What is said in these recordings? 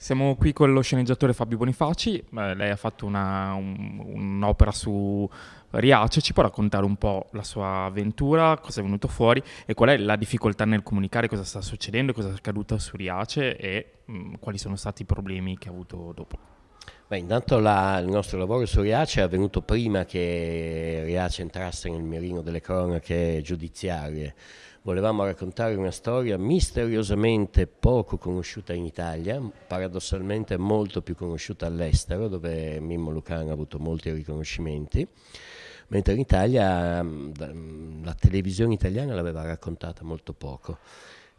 Siamo qui con lo sceneggiatore Fabio Bonifaci, eh, lei ha fatto una, un, un'opera su Riace, ci può raccontare un po' la sua avventura, cosa è venuto fuori e qual è la difficoltà nel comunicare cosa sta succedendo, cosa è accaduto su Riace e mh, mm, quali sono stati i problemi che ha avuto dopo? Beh, intanto la, il nostro lavoro su Riace è avvenuto prima che Riace entrasse nel mirino delle cronache giudiziarie volevamo raccontare una storia misteriosamente poco conosciuta in Italia, paradossalmente molto più conosciuta all'estero, dove Mimmo Lucano ha avuto molti riconoscimenti, mentre in Italia la televisione italiana l'aveva raccontata molto poco.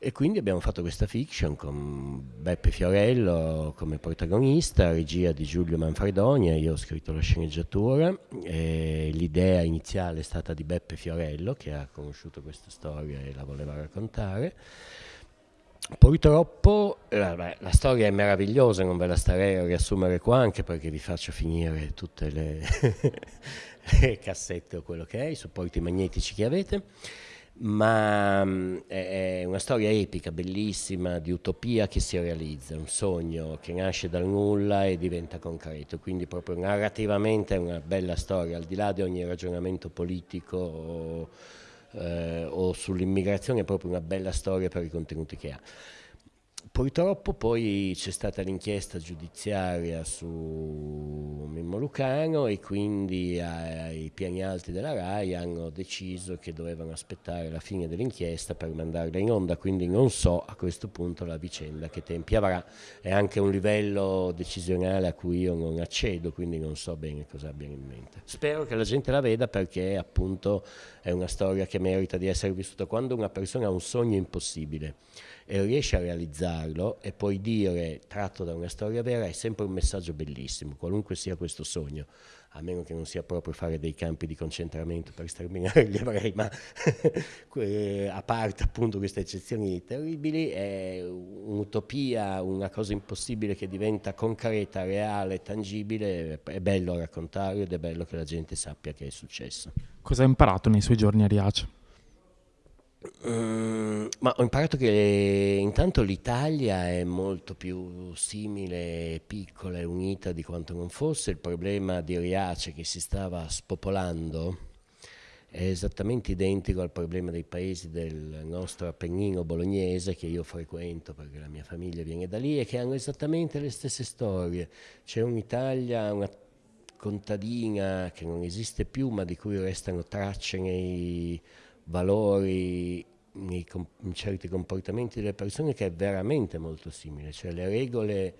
E quindi abbiamo fatto questa fiction con Beppe Fiorello come protagonista, regia di Giulio Manfredonia, io ho scritto la sceneggiatura, l'idea iniziale è stata di Beppe Fiorello che ha conosciuto questa storia e la voleva raccontare. Purtroppo eh, beh, la storia è meravigliosa, non ve la starei a riassumere qua anche perché vi faccio finire tutte le, le cassette o quello che è, i supporti magnetici che avete ma mm, è una storia epica, bellissima, di utopia che si realizza, un sogno che nasce dal nulla e diventa concreto, quindi proprio narrativamente è una bella storia, al di là di ogni ragionamento politico o, eh, o sull'immigrazione, è proprio una bella storia per i contenuti che ha. Purtroppo poi c'è stata l'inchiesta giudiziaria su Mimmo Lucano e quindi ai piani alti della RAI hanno deciso che dovevano aspettare la fine dell'inchiesta per mandarla in onda, quindi non so a questo punto la vicenda che tempi avrà, è anche un livello decisionale a cui io non accedo, quindi non so bene cosa abbiano in mente. Spero che la gente la veda perché appunto è una storia che merita di essere vissuta. Quando una persona ha un sogno impossibile e riesce a realizzarlo e poi dire tratto da una storia vera è sempre un messaggio bellissimo, qualunque sia questo sogno, a meno che non sia proprio fare dei campi di concentramento per sterminare gli ebrei, ma a parte appunto queste eccezioni terribili, è un'utopia, una cosa impossibile che diventa concreta, reale, tangibile, è bello raccontarlo ed è bello che la gente sappia che è successo. Cosa ha imparato nei suoi giorni a Riace? Mm, ma ho imparato che intanto l'Italia è molto più simile, piccola e unita di quanto non fosse. Il problema di Riace che si stava spopolando è esattamente identico al problema dei paesi del nostro Appennino bolognese che io frequento perché la mia famiglia viene da lì e che hanno esattamente le stesse storie. C'è un'Italia, una contadina che non esiste più ma di cui restano tracce nei valori, nei, in certi comportamenti delle persone che è veramente molto simile, cioè le regole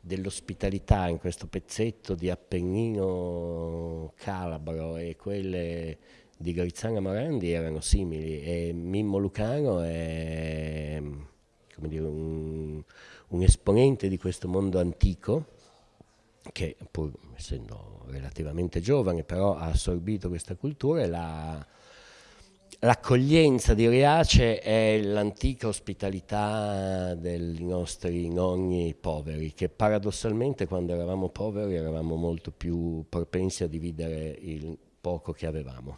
dell'ospitalità in questo pezzetto di Appennino calabro e quelle di Grizzana Morandi erano simili e Mimmo Lucano è dire, un, un esponente di questo mondo antico che pur essendo relativamente giovane però ha assorbito questa cultura e l'ha L'accoglienza di Riace è l'antica ospitalità dei nostri nonni poveri, che paradossalmente quando eravamo poveri eravamo molto più propensi a dividere il poco che avevamo.